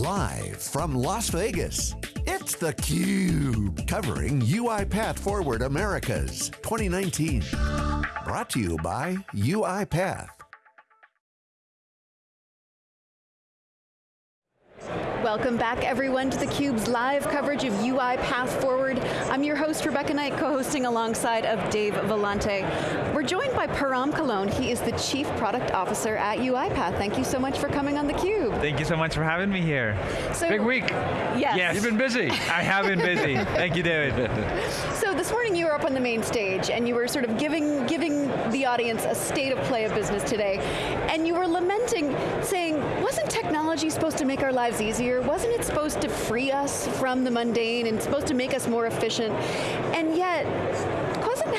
Live from Las Vegas, it's theCUBE, covering UiPath Forward Americas 2019. Brought to you by UiPath. Welcome back everyone to theCUBE's live coverage of UiPath Forward. I'm your host, Rebecca Knight, co-hosting alongside of Dave Vellante. We're joined by Param Kahlon. He is the Chief Product Officer at UiPath. Thank you so much for coming on theCUBE. Thank you so much for having me here. So, Big week. Yes. yes. You've been busy. I have been busy. Thank you, David. So this morning you were up on the main stage and you were sort of giving, giving the audience a state of play of business today. And you were lamenting, saying, wasn't technology supposed to make our lives easier? Wasn't it supposed to free us from the mundane and supposed to make us more efficient? And yet, it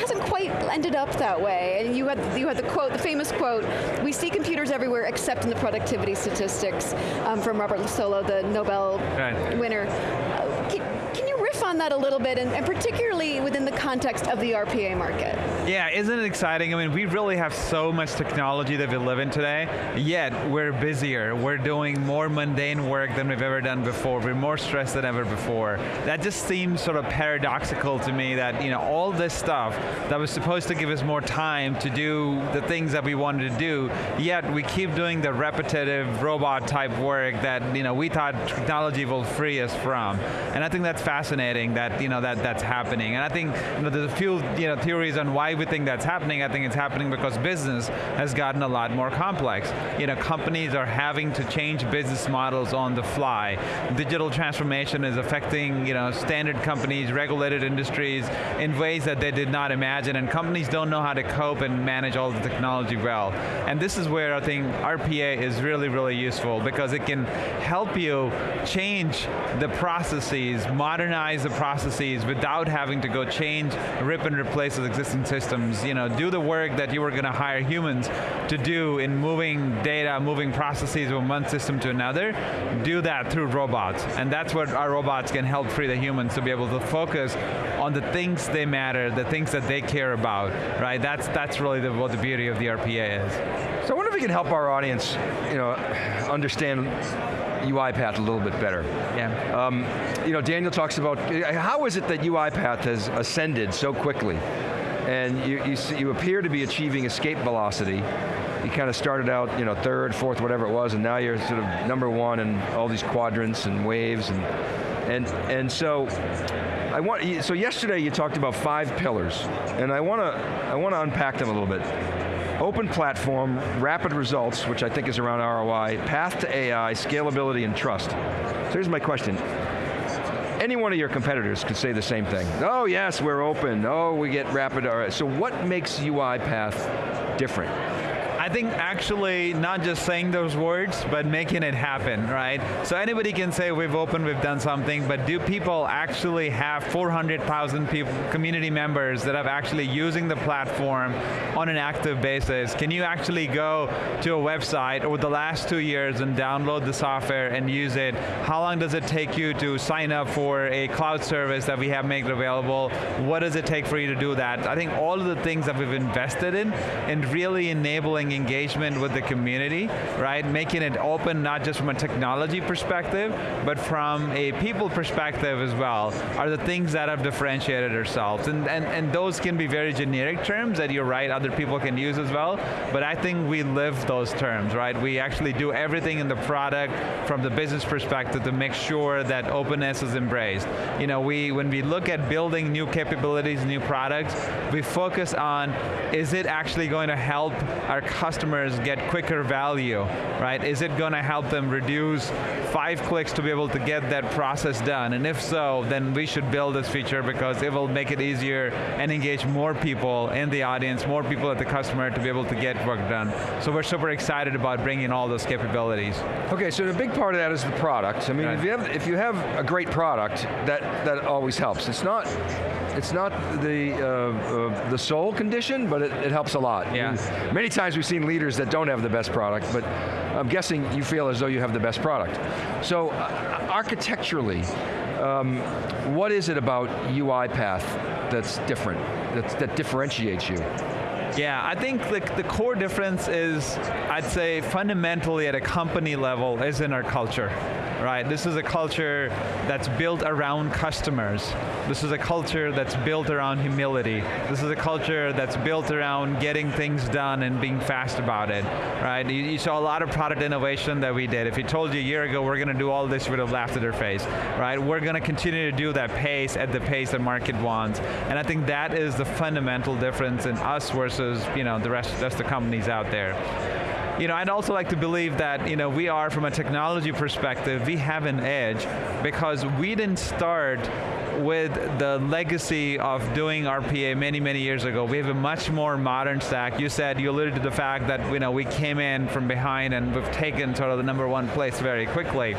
hasn't quite ended up that way. And you had, you had the quote, the famous quote, we see computers everywhere except in the productivity statistics um, from Robert Solow, the Nobel right. winner Uh, can, can, you riff on that a little bit, and, and, particularly within the context of the RPA market. Yeah, isn't it exciting? I mean, we really have so much technology that we live in today, yet we're busier. We're doing more mundane work than we've ever done before. We're more stressed than ever before. That just seems sort of paradoxical to me that, you know, all this stuff that was supposed to give us more time to do the things that we wanted to do, yet we keep doing the repetitive robot type work that, you know, we thought technology will free us from. And I think that's fascinating that you know that that's happening. And I think you know, there's a few you know theories on why we think that's happening. I think it's happening because business has gotten a lot more complex. You know, companies are having to change business models on the fly. Digital transformation is affecting you know standard companies, regulated industries in ways that they did not imagine, and companies don't know how to cope and manage all the technology well. And this is where I think RPA is really, really useful because it can help you change the processes, modernize the processes without having to go change, rip and replace those existing systems. You know, do the work that you were going to hire humans to do in moving data, moving processes from one system to another, do that through robots. And that's what our robots can help free the humans to be able to focus on the things they matter, the things that they care about, right? That's, that's really the, what the beauty of the RPA is. So I wonder if we can help our audience you know, understand UiPath a little bit better. Yeah. Um, you know, Daniel talks about, how is it that UiPath has ascended so quickly? And you, you, you appear to be achieving escape velocity. You kind of started out, you know, third, fourth, whatever it was, and now you're sort of number one in all these quadrants and waves, and and and so I want. So yesterday you talked about five pillars, and I want to I want to unpack them a little bit. Open platform, rapid results, which I think is around ROI, path to AI, scalability, and trust. So here's my question. Any one of your competitors could say the same thing. Oh yes, we're open. Oh, we get rapid ROI. So what makes UiPath different? I think actually not just saying those words, but making it happen, right? So anybody can say we've opened, we've done something, but do people actually have 400,000 people, community members that are actually using the platform on an active basis? Can you actually go to a website over the last two years and download the software and use it? How long does it take you to sign up for a cloud service that we have made available? What does it take for you to do that? I think all of the things that we've invested in and really enabling engagement with the community, right? Making it open not just from a technology perspective, but from a people perspective as well, are the things that have differentiated ourselves. And, and, and those can be very generic terms that you're right, other people can use as well, but I think we live those terms, right? We actually do everything in the product from the business perspective to make sure that openness is embraced. You know, we, when we look at building new capabilities, new products, we focus on, is it actually going to help our customers get quicker value, right? Is it going to help them reduce five clicks to be able to get that process done? And if so, then we should build this feature because it will make it easier and engage more people in the audience, more people at the customer to be able to get work done. So we're super excited about bringing all those capabilities. Okay, so the big part of that is the product. I mean, right. if, you have, if you have a great product, that, that always helps. It's not it's not the uh, uh, the sole condition, but it, it helps a lot. Yeah. Many times we've seen leaders that don't have the best product, but I'm guessing you feel as though you have the best product. So, uh, architecturally, um, what is it about UiPath that's different, that's, that differentiates you? Yeah, I think the, the core difference is, I'd say fundamentally at a company level is in our culture right? This is a culture that's built around customers. This is a culture that's built around humility. This is a culture that's built around getting things done and being fast about it, right? You, you saw a lot of product innovation that we did. If we told you a year ago we're going to do all this, you would have laughed at their face, right? We're going to continue to do that pace at the pace the market wants. And I think that is the fundamental difference in us versus you know, the rest, rest of the companies out there you know, I'd also like to believe that you know, we are, from a technology perspective, we have an edge because we didn't start with the legacy of doing RPA many, many years ago. We have a much more modern stack. You said, you alluded to the fact that you know, we came in from behind and we've taken sort of the number one place very quickly.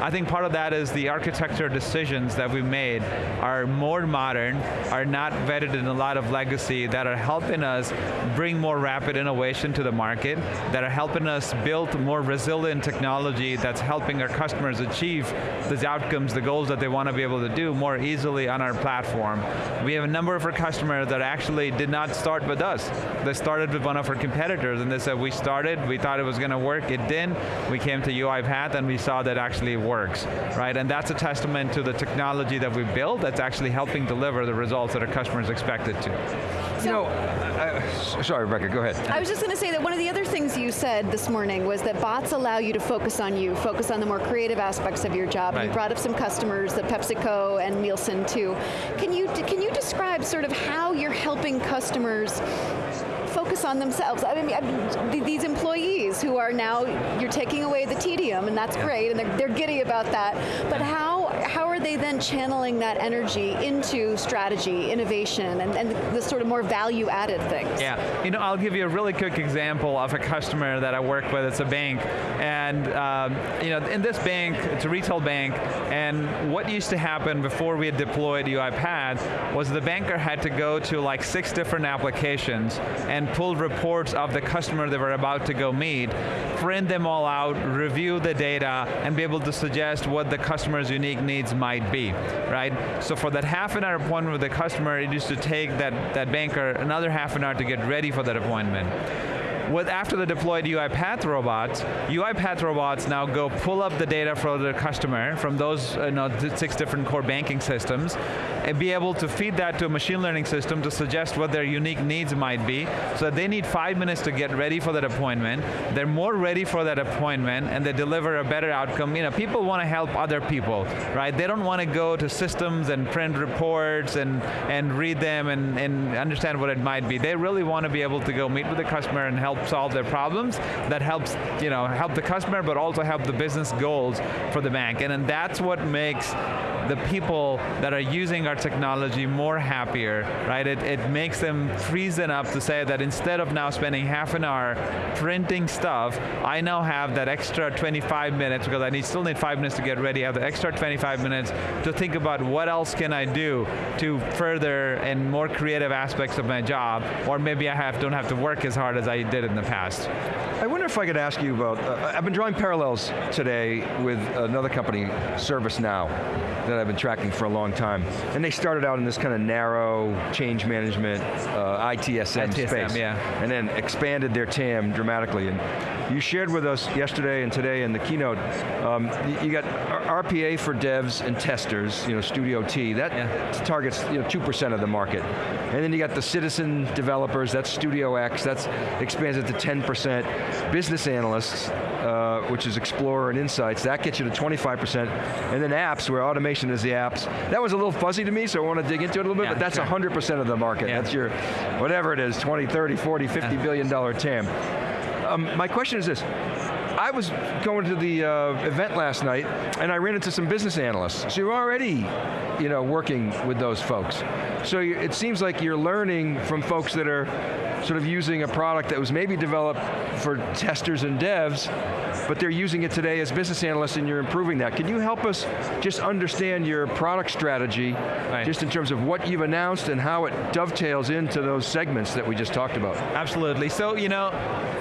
I think part of that is the architecture decisions that we made are more modern, are not vetted in a lot of legacy, that are helping us bring more rapid innovation to the market, that are helping us build more resilient technology that's helping our customers achieve these outcomes, the goals that they want to be able to do more easily easily on our platform. We have a number of our customers that actually did not start with us. They started with one of our competitors and they said, we started, we thought it was going to work, it didn't. We came to UiPath and we saw that actually works, right? And that's a testament to the technology that we built that's actually helping deliver the results that our customers expected to. You know, uh, sorry, Rebecca, go ahead. I was just going to say that one of the other things you said this morning was that bots allow you to focus on you, focus on the more creative aspects of your job. Right. You brought up some customers, the PepsiCo and Nielsen too. Can you, can you describe sort of how you're helping customers focus on themselves. I mean, I mean, these employees who are now, you're taking away the tedium, and that's yeah. great, and they're, they're giddy about that, but how, they then channeling that energy into strategy, innovation, and, and the sort of more value-added things? Yeah, you know, I'll give you a really quick example of a customer that I work with, it's a bank, and um, you know, in this bank, it's a retail bank, and what used to happen before we had deployed UiPath was the banker had to go to like six different applications and pull reports of the customer they were about to go meet, print them all out, review the data, and be able to suggest what the customer's unique needs might be, right? So for that half an hour appointment with the customer, it used to take that, that banker another half an hour to get ready for that appointment with after the deployed UiPath robots, UiPath robots now go pull up the data for the customer from those uh, you know, six different core banking systems, and be able to feed that to a machine learning system to suggest what their unique needs might be. So they need five minutes to get ready for that appointment. They're more ready for that appointment, and they deliver a better outcome. You know, people want to help other people, right? They don't want to go to systems and print reports and and read them and, and understand what it might be. They really want to be able to go meet with the customer and help help solve their problems, that helps you know, help the customer, but also help the business goals for the bank. And, and that's what makes the people that are using our technology more happier, right? It, it makes them freeze enough to say that instead of now spending half an hour printing stuff, I now have that extra 25 minutes, because I need, still need five minutes to get ready, I have the extra 25 minutes to think about what else can I do to further and more creative aspects of my job, or maybe I have, don't have to work as hard as I did in the past. I wonder if I could ask you about, uh, I've been drawing parallels today with another company, ServiceNow, that I've been tracking for a long time. And they started out in this kind of narrow change management, uh, ITSM, ITSM space. Yeah. And then expanded their TAM dramatically. And you shared with us yesterday and today in the keynote, um, you got RPA for devs and testers, you know, Studio T, that yeah. targets you know, 2% of the market. And then you got the citizen developers, that's Studio X, that's expands it to 10%. Business analysts, uh, which is Explorer and Insights, that gets you to 25%. And then apps, where automation is the apps. That was a little fuzzy to me, so I want to dig into it a little bit, yeah, but that's 100% sure. of the market. Yeah. That's your, whatever it is, 20, 30, 40, 50 billion dollar TAM. Um, my question is this, I was going to the uh, event last night and I ran into some business analysts. So you're already you know, working with those folks. So you, it seems like you're learning from folks that are sort of using a product that was maybe developed for testers and devs, but they're using it today as business analysts and you're improving that. Can you help us just understand your product strategy, right. just in terms of what you've announced and how it dovetails into those segments that we just talked about? Absolutely, so you know,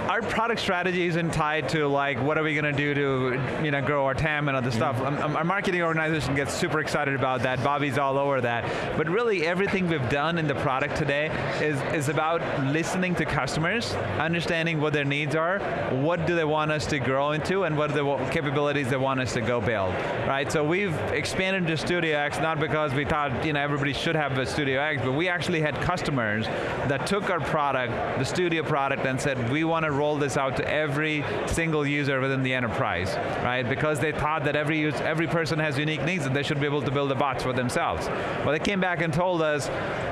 our product strategy isn't tied to like like, what are we going to do to you know, grow our TAM and other stuff. Um, um, our marketing organization gets super excited about that. Bobby's all over that. But really, everything we've done in the product today is, is about listening to customers, understanding what their needs are, what do they want us to grow into, and what are the capabilities they want us to go build, right? So we've expanded to Studio X not because we thought you know everybody should have a Studio X, but we actually had customers that took our product, the Studio product, and said we want to roll this out to every single user within the enterprise, right? Because they thought that every use, every person has unique needs and they should be able to build the bots for themselves. Well, they came back and told us,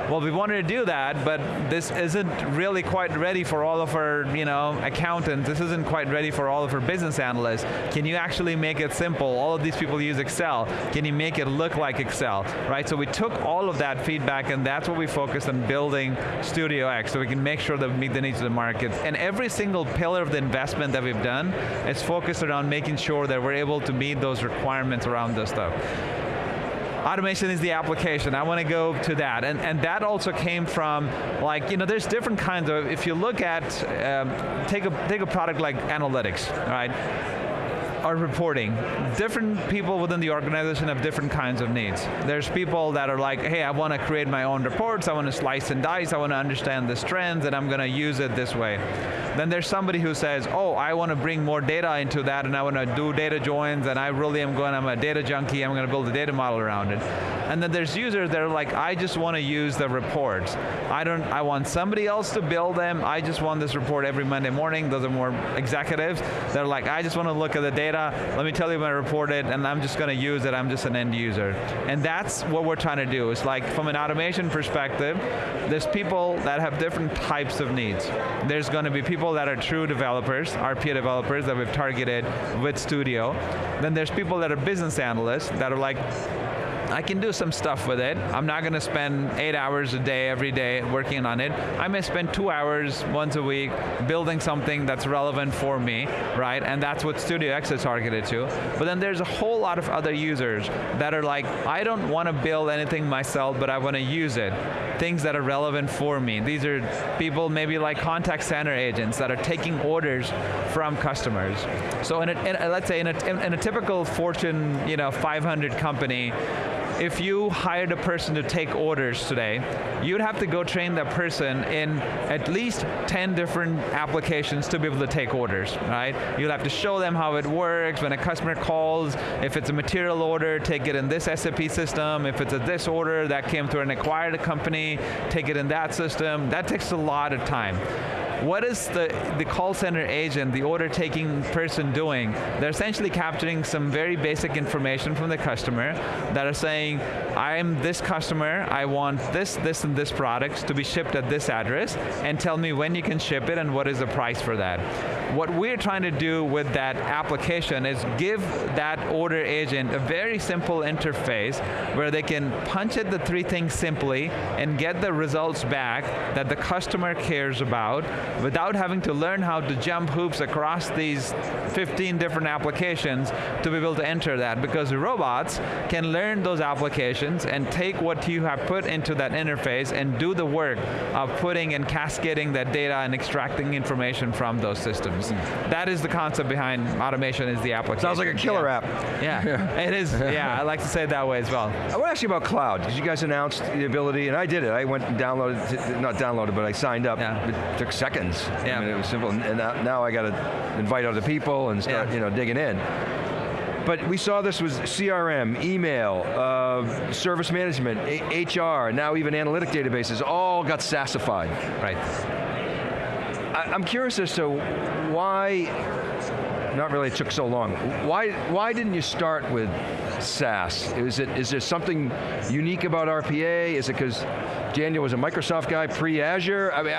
well, we wanted to do that, but this isn't really quite ready for all of our, you know, accountants. This isn't quite ready for all of our business analysts. Can you actually make it simple? All of these people use Excel. Can you make it look like Excel, right? So we took all of that feedback, and that's what we focused on building Studio X, so we can make sure that we meet the needs of the market. And every single pillar of the investment that we've done is focused around making sure that we're able to meet those requirements around this stuff. Automation is the application. I want to go to that. And, and that also came from, like, you know, there's different kinds of, if you look at, um, take, a, take a product like analytics, right? Or reporting. Different people within the organization have different kinds of needs. There's people that are like, hey, I want to create my own reports, I want to slice and dice, I want to understand this trends, and I'm going to use it this way. Then there's somebody who says, oh, I want to bring more data into that, and I want to do data joins, and I really am going, I'm a data junkie, I'm going to build a data model around it. And then there's users that are like, I just want to use the reports. I don't, I want somebody else to build them, I just want this report every Monday morning. Those are more executives. They're like, I just want to look at the data, let me tell you when I report it, and I'm just going to use it, I'm just an end user. And that's what we're trying to do. It's like, from an automation perspective, there's people that have different types of needs. There's going to be people that are true developers, RPA developers that we've targeted with Studio. Then there's people that are business analysts that are like, I can do some stuff with it. I'm not going to spend eight hours a day every day working on it. I may spend two hours once a week building something that's relevant for me, right? And that's what Studio X is targeted to. But then there's a whole lot of other users that are like, I don't want to build anything myself, but I want to use it. Things that are relevant for me. These are people maybe like contact center agents that are taking orders from customers. So in a, in a- let's say in a, in, in a typical Fortune, you know, 500 company, if you hired a person to take orders today, you'd have to go train that person in at least 10 different applications to be able to take orders, right? You'll have to show them how it works, when a customer calls, if it's a material order, take it in this SAP system, if it's a this order that came through an acquired company, take it in that system. That takes a lot of time what is the, the call center agent, the order taking person doing? They're essentially capturing some very basic information from the customer that are saying, I'm this customer, I want this, this, and this product to be shipped at this address, and tell me when you can ship it and what is the price for that. What we're trying to do with that application is give that order agent a very simple interface where they can punch in the three things simply and get the results back that the customer cares about without having to learn how to jump hoops across these 15 different applications to be able to enter that because robots can learn those applications and take what you have put into that interface and do the work of putting and cascading that data and extracting information from those systems. That is the concept behind automation is the application. Sounds like a killer Yeah. app. Yeah, it is. Yeah, I like to say it that way as well. I want to ask you about cloud, because you guys announced the ability, and I did it. I went and downloaded, not downloaded, but I signed up. Yeah. It took seconds. Yeah. I mean, it was simple, and now now I got to invite other people and start, Yeah. you know, digging in. But we saw this was CRM, email, uh, service management, A- HR, now even analytic databases, all got SaaSified. Right. I, I'm curious as to why, not really it took so long, why, why didn't you start with SaaS? Is, it, is there something unique about RPA? Is it because Daniel was a Microsoft guy pre-Azure? I mean,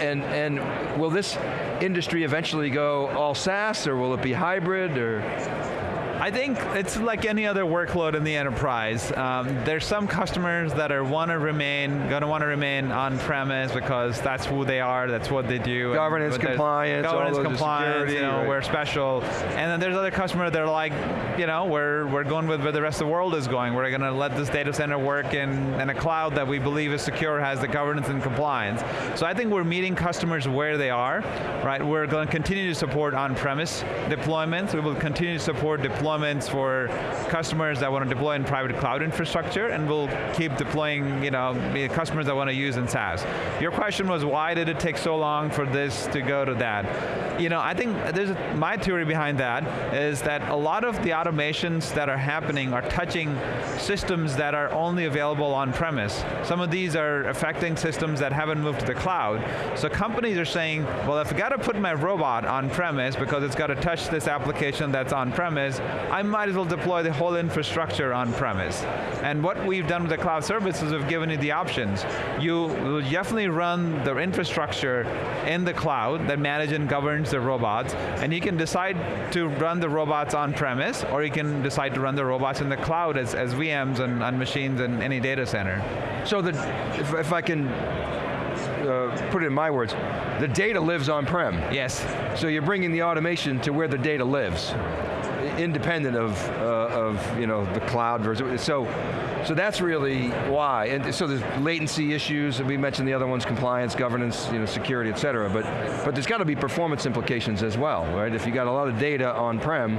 and, and will this industry eventually go all SaaS or will it be hybrid or? I think it's like any other workload in the enterprise. Um, there's some customers that are want to remain, going to want to remain on-premise because that's who they are, that's what they do. Governance, compliance, governance, compliance, security, you know, right. we're special. And then there's other customers that are like, you know, we're, we're going with where the rest of the world is going. We're going to let this data center work in, in a cloud that we believe is secure, has the governance and compliance. So I think we're meeting customers where they are, right? We're going to continue to support on-premise deployments. We will continue to support deployments for customers that want to deploy in private cloud infrastructure, and we'll keep deploying, you know, customers that want to use in SaaS. Your question was why did it take so long for this to go to that? You know, I think there's a, my theory behind that is that a lot of the automations that are happening are touching systems that are only available on premise. Some of these are affecting systems that haven't moved to the cloud. So companies are saying, well, if I got to put my robot on premise because it's got to touch this application that's on premise, I might as well deploy the whole infrastructure on premise. And what we've done with the cloud services, we've given you the options. You will definitely run the infrastructure in the cloud that manages and governs the robots, and you can decide to run the robots on premise, or you can decide to run the robots in the cloud as, as VMs and, machines in any data center. So the, if, if I can uh, put it in my words, the data lives on-prem. Yes. So you're bringing the automation to where the data lives, independent of, uh, of you know, the cloud version. So, so that's really why. And so there's latency issues, and we mentioned the other ones, compliance, governance, you know, security, et cetera, but, but there's got to be performance implications as well, right? If you got a lot of data on-prem,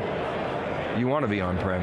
you want to be on-prem.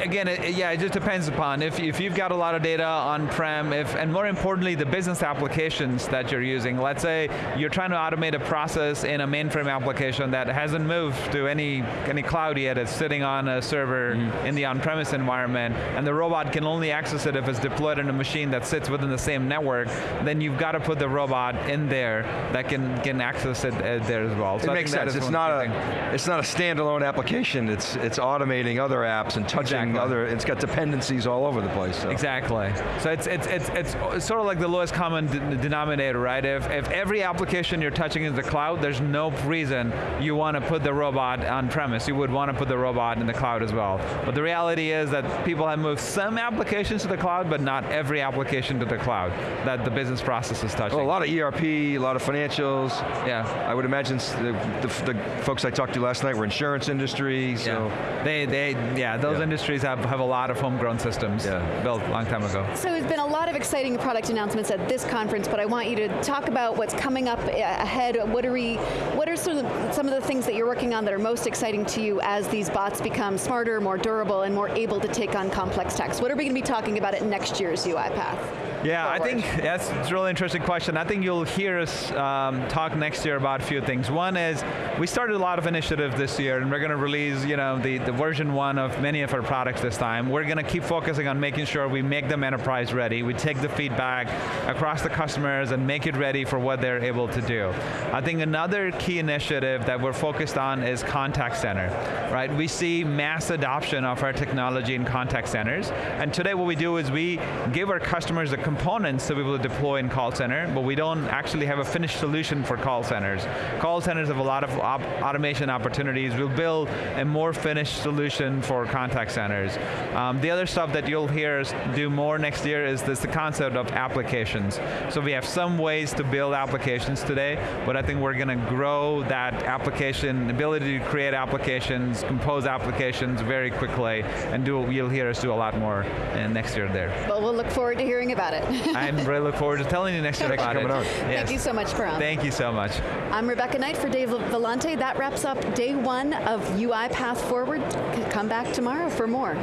again, it, yeah, it just depends upon if, if you've got a lot of data on-prem, if, and more importantly, the business applications that you're using. Let's say you're trying to automate a process in a mainframe application that hasn't moved to any, any cloud yet, it's sitting on a server in the on-premise environment, and the robot can only access it if it's deployed in a machine that sits within the same network, then you've got to put the robot in there that can, can access it uh, there as well. So It I makes sense. It's not a it's not a standalone application. It's it's automating other apps and touching Exactly. other. It's got dependencies all over the place. So. Exactly. So it's, it's, it's, it's sort of like the lowest common de- denominator, right? If, if every application you're touching is the cloud, there's no reason you want to put the robot on premise. You would want to put the robot in the cloud as well. But the reality is that people have moved some applications to the cloud, but not every application to the cloud that the business process is touching. Well, a lot of ERP, a lot of financials. yeah. I would imagine the, the, the folks I talked to last night were insurance industry. So yeah. They, they, yeah, those Yeah. industries have, have a lot of homegrown systems Yeah. built a long time ago. So there's been a lot of exciting product announcements at this conference, but I want you to talk about what's coming up uh, ahead. What are we? What are some of, some of the things that you're working on that are most exciting to you as these bots become smarter, more durable, and more able to take on complex tasks? What are we going to be talking about at next year's UiPath? Yeah, I think that's a really interesting question. I think you'll hear us um, talk next year about a few things. One is we started a lot of initiatives this year, and we're going to release, you know, the, the version one of many of our products this time. We're going to keep focusing on making sure we make them enterprise ready. We take the feedback across the customers and make it ready for what they're able to do. I think another key initiative that we're focused on is contact center, right? We see mass adoption of our technology in contact centers, and today what we do is we give our customers the components be able to deploy in call center, but we don't actually have a finished solution for call centers. Call centers have a lot of op automation opportunities. We'll build a more finished solution for contact centers. Um, the other stuff that you'll hear us do more next year is this the concept of applications. So we have some ways to build applications today, but I think we're going to grow that application, ability to create applications, compose applications very quickly, and do you'll hear us do a lot more next year there. Well, we'll look forward to hearing about it. I really look forward to telling you next year about coming it. on. Yes. Thank you so much, Param. Thank you so much. I'm Rebecca Knight for Dave Vellante. That wraps up day one of UiPath Forward. Come back tomorrow for more.